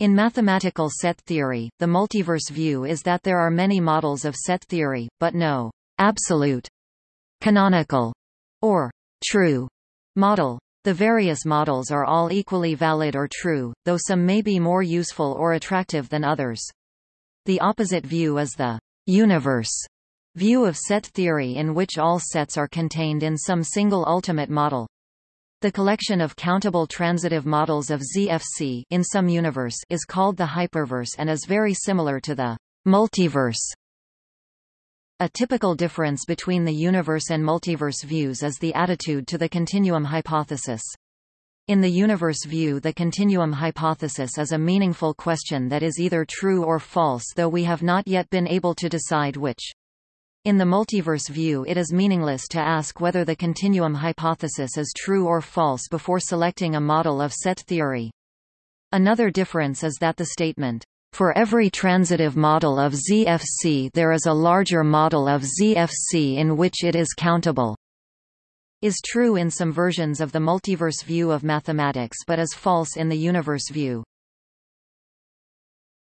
In mathematical set theory, the multiverse view is that there are many models of set theory, but no absolute, canonical, or true model. The various models are all equally valid or true, though some may be more useful or attractive than others. The opposite view is the universe view of set theory in which all sets are contained in some single ultimate model. The collection of countable transitive models of ZFC in some universe is called the hyperverse and is very similar to the multiverse. A typical difference between the universe and multiverse views is the attitude to the continuum hypothesis. In the universe view the continuum hypothesis is a meaningful question that is either true or false though we have not yet been able to decide which. In the multiverse view it is meaningless to ask whether the continuum hypothesis is true or false before selecting a model of set theory. Another difference is that the statement, for every transitive model of ZFC there is a larger model of ZFC in which it is countable, is true in some versions of the multiverse view of mathematics but is false in the universe view.